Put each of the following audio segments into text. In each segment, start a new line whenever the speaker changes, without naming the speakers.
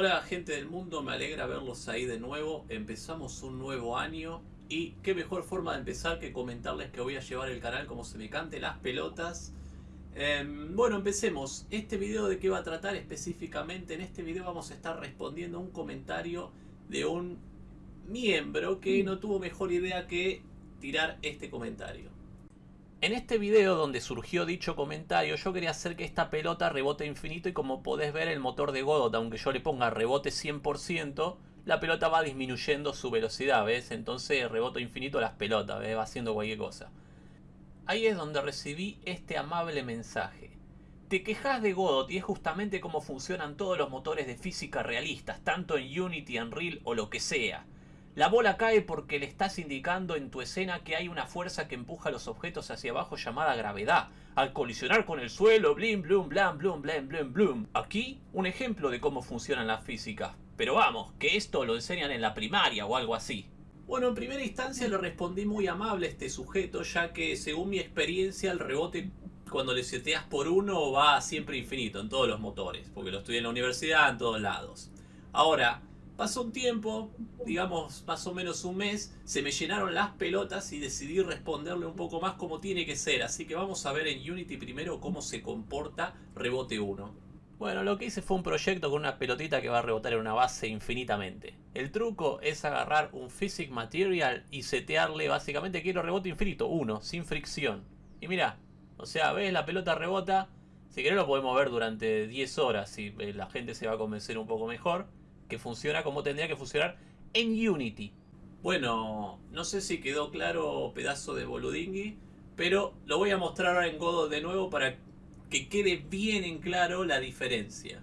Hola gente del mundo, me alegra verlos ahí de nuevo. Empezamos un nuevo año y qué mejor forma de empezar que comentarles que voy a llevar el canal como se me cante las pelotas. Em, bueno, empecemos. Este video de qué va a tratar específicamente. En este video vamos a estar respondiendo a un comentario de un miembro que no tuvo mejor idea que tirar este comentario. En este video donde surgió dicho comentario yo quería hacer que esta pelota rebote infinito y como podés ver el motor de Godot aunque yo le ponga rebote 100% la pelota va disminuyendo su velocidad, ¿ves? Entonces reboto infinito las pelotas, ¿ves? Va haciendo cualquier cosa. Ahí es donde recibí este amable mensaje. Te quejas de Godot y es justamente como funcionan todos los motores de física realistas, tanto en Unity, Unreal o lo que sea. La bola cae porque le estás indicando en tu escena que hay una fuerza que empuja los objetos hacia abajo llamada gravedad. Al colisionar con el suelo, blim, blum, blam, blum, blam, blum, blum. Aquí, un ejemplo de cómo funcionan las físicas. Pero vamos, que esto lo enseñan en la primaria o algo así. Bueno, en primera instancia le respondí muy amable a este sujeto, ya que según mi experiencia el rebote cuando le seteas por uno va siempre infinito en todos los motores, porque lo estudié en la universidad, en todos lados. Ahora, Pasó un tiempo, digamos más o menos un mes, se me llenaron las pelotas y decidí responderle un poco más como tiene que ser. Así que vamos a ver en Unity primero cómo se comporta rebote 1. Bueno, lo que hice fue un proyecto con una pelotita que va a rebotar en una base infinitamente. El truco es agarrar un Physic Material y setearle básicamente quiero rebote infinito, 1, sin fricción. Y mira, o sea, ves la pelota rebota, si querés lo podemos ver durante 10 horas si eh, la gente se va a convencer un poco mejor que funciona como tendría que funcionar en Unity. Bueno, no sé si quedó claro pedazo de boludingui, pero lo voy a mostrar ahora en Godot de nuevo para que quede bien en claro la diferencia.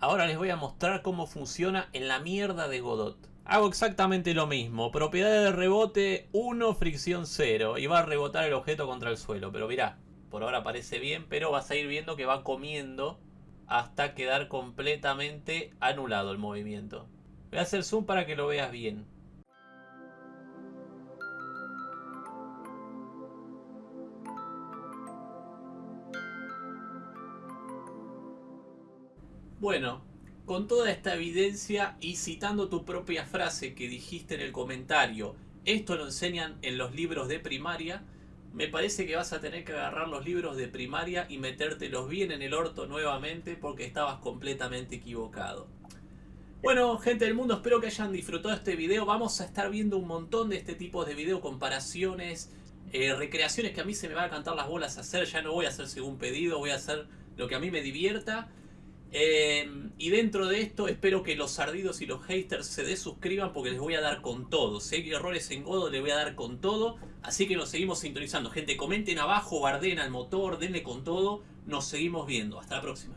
Ahora les voy a mostrar cómo funciona en la mierda de Godot. Hago exactamente lo mismo, propiedad de rebote 1, fricción 0 y va a rebotar el objeto contra el suelo. Pero mirá, por ahora parece bien, pero vas a ir viendo que va comiendo hasta quedar completamente anulado el movimiento. Voy a hacer zoom para que lo veas bien. Bueno, con toda esta evidencia y citando tu propia frase que dijiste en el comentario, esto lo enseñan en los libros de primaria, me parece que vas a tener que agarrar los libros de primaria y metértelos bien en el orto nuevamente porque estabas completamente equivocado. Bueno, gente del mundo, espero que hayan disfrutado este video. Vamos a estar viendo un montón de este tipo de video, comparaciones, eh, recreaciones que a mí se me van a cantar las bolas a hacer. Ya no voy a hacer según pedido, voy a hacer lo que a mí me divierta. Em, y dentro de esto espero que los ardidos y los haters se desuscriban porque les voy a dar con todo. Si hay errores en Godo les voy a dar con todo. Así que nos seguimos sintonizando. Gente, comenten abajo, barden al motor, denle con todo. Nos seguimos viendo. Hasta la próxima.